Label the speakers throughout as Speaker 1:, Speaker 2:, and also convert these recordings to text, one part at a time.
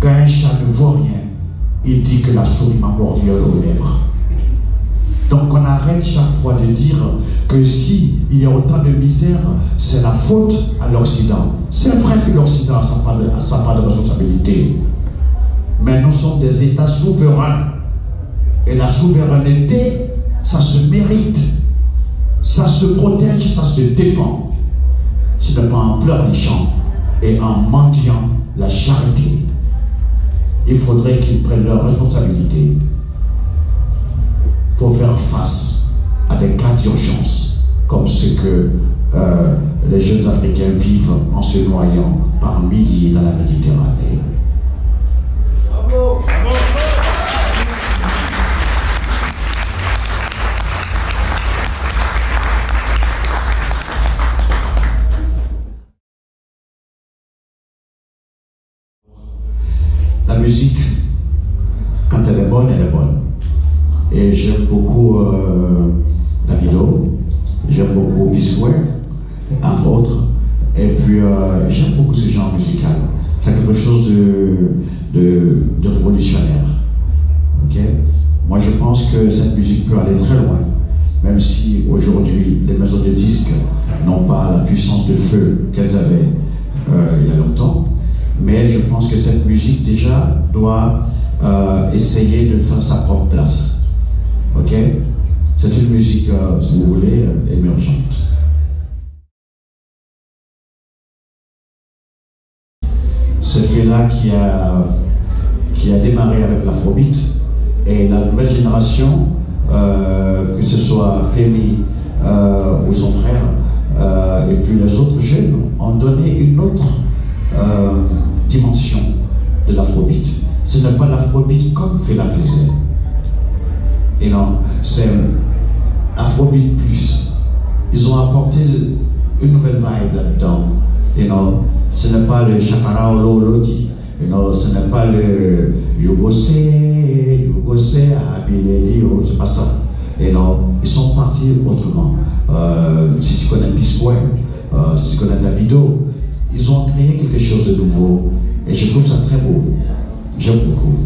Speaker 1: Quand un chat ne voit rien, il dit que la souris m'a mordu aux lèvres. Donc on arrête chaque fois de dire que si il y a autant de misère, c'est la faute à l'Occident. C'est vrai que l'Occident a sa part de responsabilité. Mais nous sommes des États souverains. Et la souveraineté, ça se mérite. Ça se protège, ça se défend. Ce n'est pas en pleurnichant et en mendiant la charité. Il faudrait qu'ils prennent leurs responsabilités pour faire face à des cas d'urgence comme ce que euh, les jeunes Africains vivent en se noyant par milliers dans la Méditerranée. Puis euh, j'aime beaucoup ce genre musical. C'est quelque chose de, de, révolutionnaire. Moi je pense que cette musique peut aller très loin, même si aujourd'hui les maisons de disques n'ont pas la puissance de feu qu'elles avaient euh, il y a longtemps. Mais je pense que cette musique déjà doit essayer de faire sa propre place. C'est une musique, euh, si vous voulez, euh, émergente. Qui a, qui a démarré avec l'afrobeat et la nouvelle génération, euh, que ce soit Femi ou son frère, et puis les autres jeunes, ont donné une autre dimension de l'afrobeat. Ce n'est pas l'afrobeat comme Fela faisait. Et non, c'est Afrobeat Plus. Ils ont apporté une nouvelle vibe là-dedans. You know, ce n'est pas le Shakara Olologi. You know, ce n'est pas le Yogose, Yogose, Abiledi, c'est pas ça. You know, ils sont partis autrement. Euh, si tu connais Peace euh, si tu connais Davido, ils ont créé quelque chose de nouveau. Et je trouve ça très beau. J'aime beaucoup.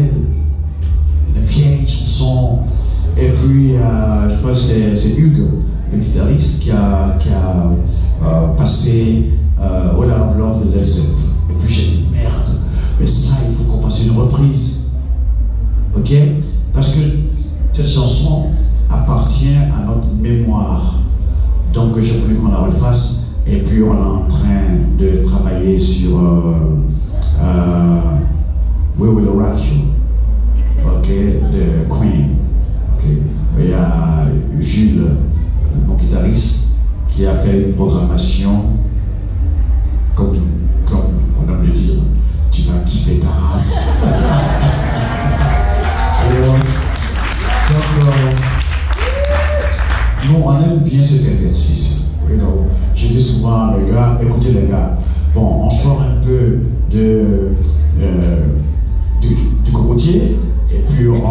Speaker 1: On écoutait les vieilles chansons. Et puis, euh, je crois que c'est Hugues, le guitariste, qui a, qui a euh, passé euh, All Out Love de Led Et puis j'ai dit, merde, mais ça, il faut qu'on fasse une reprise. Ok? Parce que cette chanson appartient à notre mémoire. Donc j'ai voulu qu'on la refasse et puis on est en train de travailler sur euh, euh, We Will Rock You, ok, de Queen. Il y a Jules, mon guitariste, qui a fait une programmation comme, comme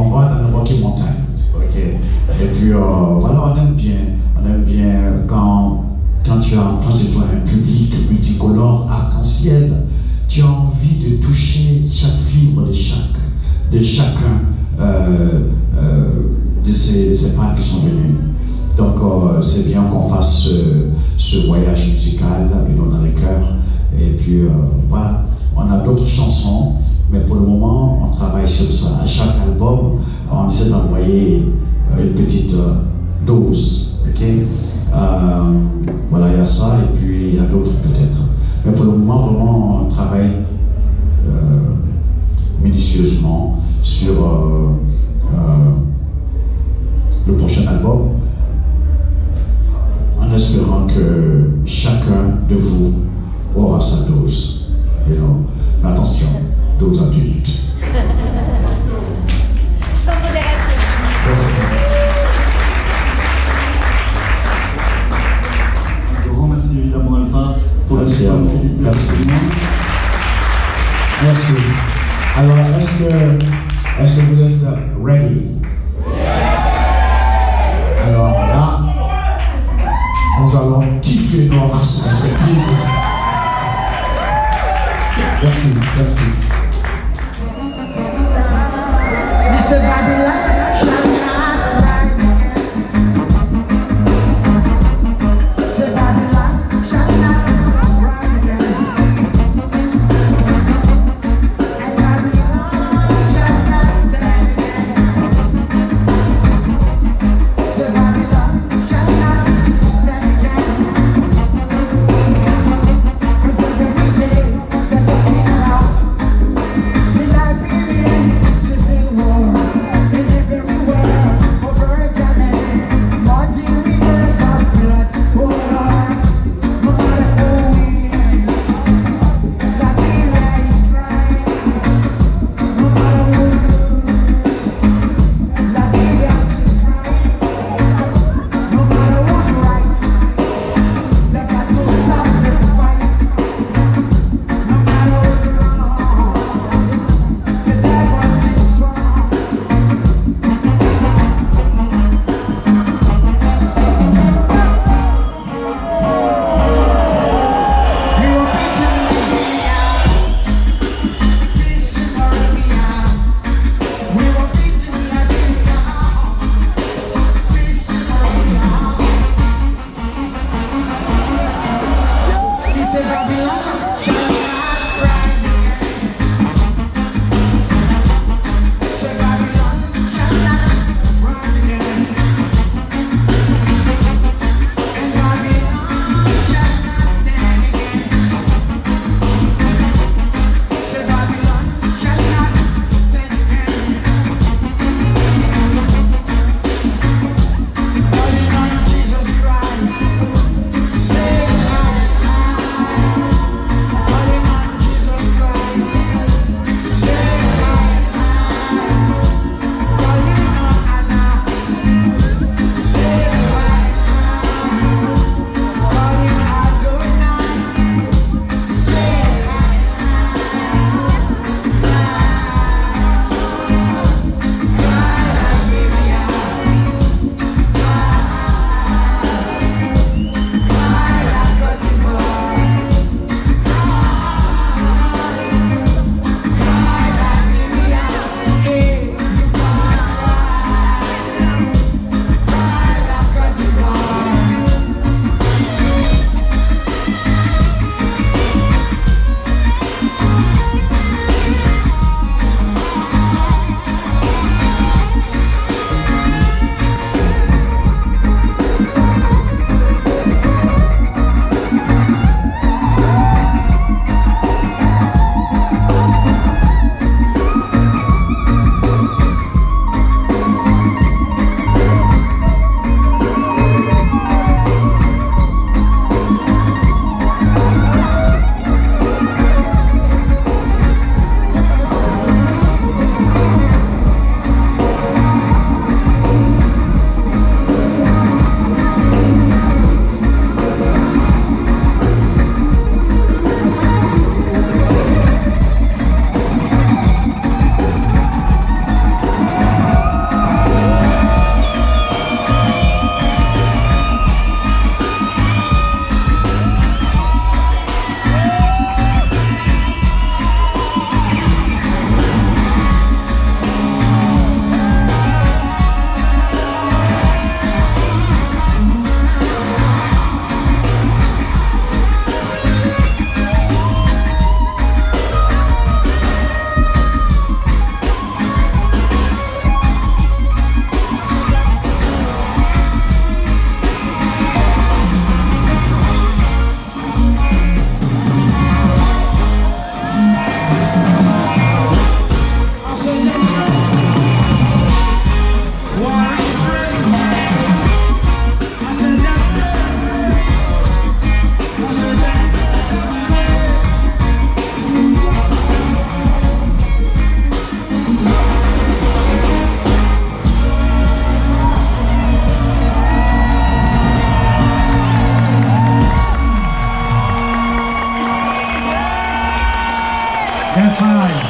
Speaker 1: on va dans la Rocky Mountain. Et puis euh, voilà, on aime bien, on aime bien quand, quand tu as en face de toi un public multicolore, arc-en-ciel, tu as envie de toucher chaque fibre de chaque, de chacun euh, de ces, de ces femmes qui sont venues. Donc euh, c'est bien qu'on fasse ce, voyage musical dans les cœurs. Et puis euh, voilà, on a d'autres chansons, mais pour le moment on travaille sur ça. À chaque album, on essaie d'envoyer euh, une petite dose. ok? Voilà, il y a ça et puis il y a d'autres peut-être. Mais pour le moment, vraiment, on travaille minutieusement
Speaker 2: est-ce que, vous êtes ready? Alors là, nous allons kiffer nos races respectives. Merci, merci. time.